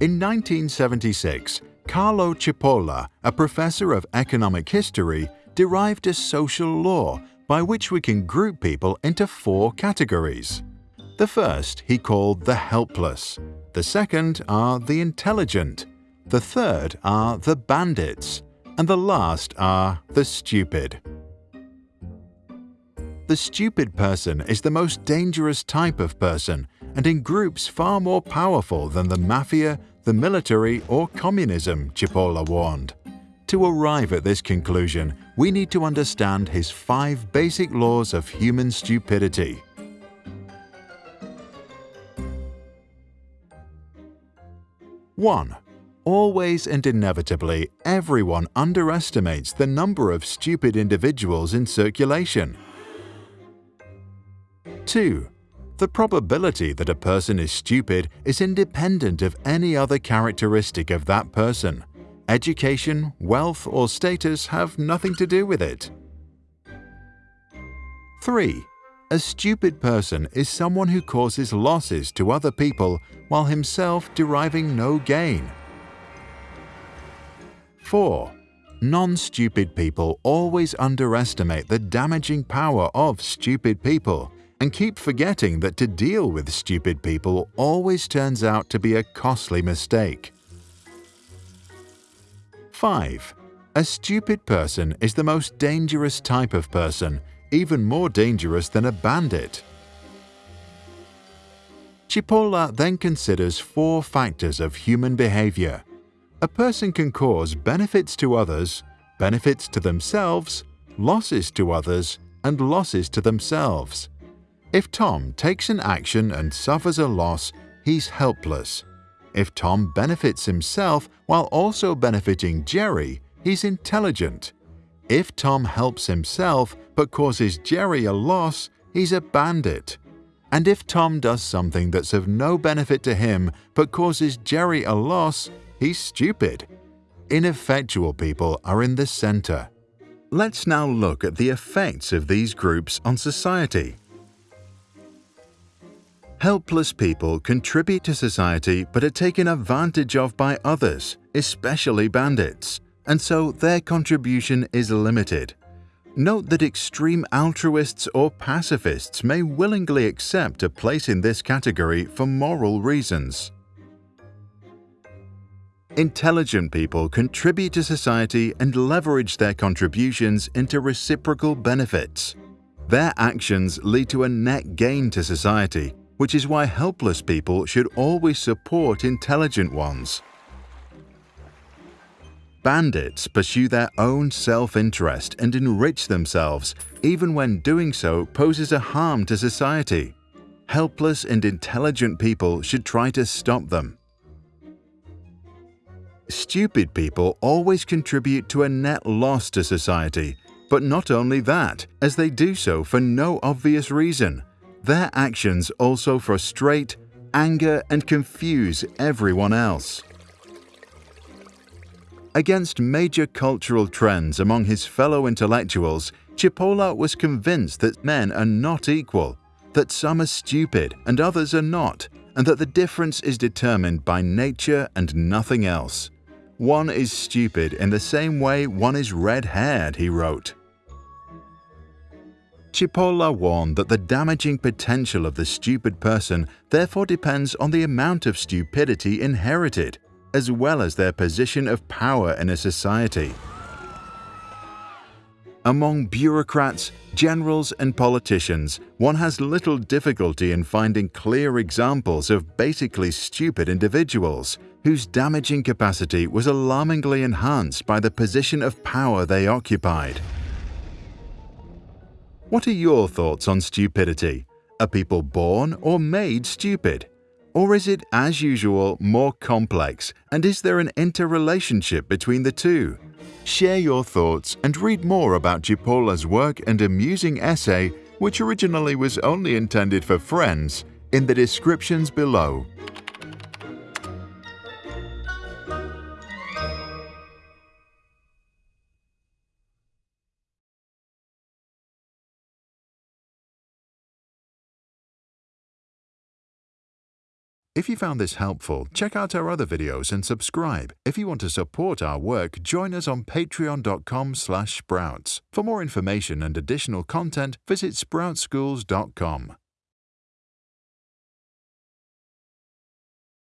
In 1976, Carlo Cipolla, a professor of economic history, derived a social law by which we can group people into four categories. The first he called the helpless, the second are the intelligent, the third are the bandits, and the last are the stupid. The stupid person is the most dangerous type of person and in groups far more powerful than the mafia, the military, or communism, Cipolla warned. To arrive at this conclusion, we need to understand his five basic laws of human stupidity. One, Always and inevitably, everyone underestimates the number of stupid individuals in circulation. 2. The probability that a person is stupid is independent of any other characteristic of that person. Education, wealth, or status have nothing to do with it. 3. A stupid person is someone who causes losses to other people while himself deriving no gain. 4. Non-stupid people always underestimate the damaging power of stupid people and keep forgetting that to deal with stupid people always turns out to be a costly mistake. 5. A stupid person is the most dangerous type of person, even more dangerous than a bandit. Cipolla then considers four factors of human behavior a person can cause benefits to others, benefits to themselves, losses to others, and losses to themselves. If Tom takes an action and suffers a loss, he's helpless. If Tom benefits himself while also benefiting Jerry, he's intelligent. If Tom helps himself but causes Jerry a loss, he's a bandit. And if Tom does something that's of no benefit to him but causes Jerry a loss, He's stupid. Ineffectual people are in the center. Let's now look at the effects of these groups on society. Helpless people contribute to society but are taken advantage of by others, especially bandits, and so their contribution is limited. Note that extreme altruists or pacifists may willingly accept a place in this category for moral reasons. Intelligent people contribute to society and leverage their contributions into reciprocal benefits. Their actions lead to a net gain to society, which is why helpless people should always support intelligent ones. Bandits pursue their own self-interest and enrich themselves, even when doing so poses a harm to society. Helpless and intelligent people should try to stop them. Stupid people always contribute to a net loss to society, but not only that, as they do so for no obvious reason. Their actions also frustrate, anger and confuse everyone else. Against major cultural trends among his fellow intellectuals, Cipolla was convinced that men are not equal, that some are stupid and others are not, and that the difference is determined by nature and nothing else. One is stupid in the same way one is red-haired, he wrote. Cipolla warned that the damaging potential of the stupid person therefore depends on the amount of stupidity inherited, as well as their position of power in a society. Among bureaucrats, generals and politicians, one has little difficulty in finding clear examples of basically stupid individuals, whose damaging capacity was alarmingly enhanced by the position of power they occupied. What are your thoughts on stupidity? Are people born or made stupid? Or is it, as usual, more complex, and is there an interrelationship between the two? Share your thoughts and read more about Cipolla's work and amusing essay, which originally was only intended for friends, in the descriptions below. If you found this helpful, check out our other videos and subscribe. If you want to support our work, join us on patreon.com/sprouts. For more information and additional content, visit sproutschools.com.